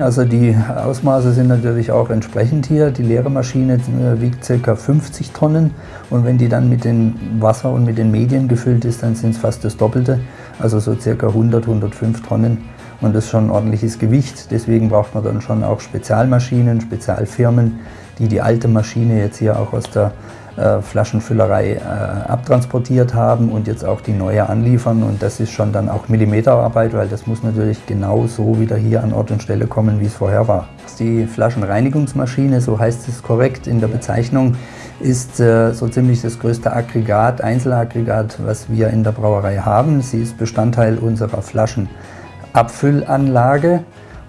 Also die Ausmaße sind natürlich auch entsprechend hier. Die leere Maschine äh, wiegt ca. 50 Tonnen und wenn die dann mit dem Wasser und mit den Medien gefüllt ist, dann sind es fast das Doppelte, also so ca. 100, 105 Tonnen und das ist schon ein ordentliches Gewicht. Deswegen braucht man dann schon auch Spezialmaschinen, Spezialfirmen, die die alte Maschine jetzt hier auch aus der äh, Flaschenfüllerei äh, abtransportiert haben und jetzt auch die neue anliefern. Und das ist schon dann auch Millimeterarbeit, weil das muss natürlich genau so wieder hier an Ort und Stelle kommen, wie es vorher war. Die Flaschenreinigungsmaschine, so heißt es korrekt in der Bezeichnung, ist äh, so ziemlich das größte Aggregat, Einzelaggregat, was wir in der Brauerei haben. Sie ist Bestandteil unserer Flaschenabfüllanlage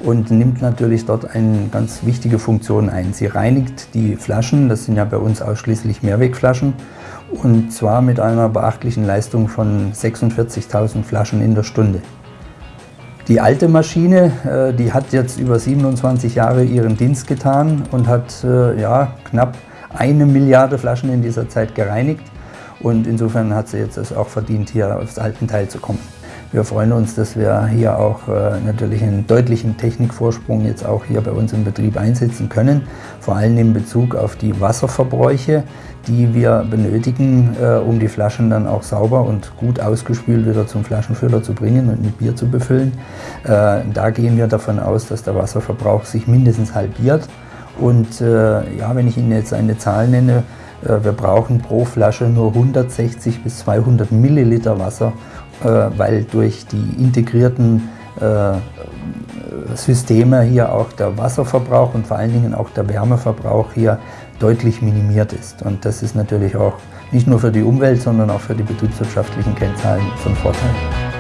und nimmt natürlich dort eine ganz wichtige Funktion ein. Sie reinigt die Flaschen, das sind ja bei uns ausschließlich Mehrwegflaschen, und zwar mit einer beachtlichen Leistung von 46.000 Flaschen in der Stunde. Die alte Maschine, äh, die hat jetzt über 27 Jahre ihren Dienst getan und hat äh, ja, knapp eine Milliarde Flaschen in dieser Zeit gereinigt. Und insofern hat sie jetzt es auch verdient, hier aufs alten Teil zu kommen. Wir freuen uns, dass wir hier auch äh, natürlich einen deutlichen Technikvorsprung jetzt auch hier bei uns im Betrieb einsetzen können, vor allem in Bezug auf die Wasserverbräuche, die wir benötigen, äh, um die Flaschen dann auch sauber und gut ausgespült wieder zum Flaschenfüller zu bringen und mit Bier zu befüllen. Äh, da gehen wir davon aus, dass der Wasserverbrauch sich mindestens halbiert. Und ja, wenn ich Ihnen jetzt eine Zahl nenne, wir brauchen pro Flasche nur 160 bis 200 Milliliter Wasser, weil durch die integrierten äh, Systeme hier auch der Wasserverbrauch und vor allen Dingen auch der Wärmeverbrauch hier deutlich minimiert ist. Und das ist natürlich auch nicht nur für die Umwelt, sondern auch für die betriebswirtschaftlichen Kennzahlen von Vorteil.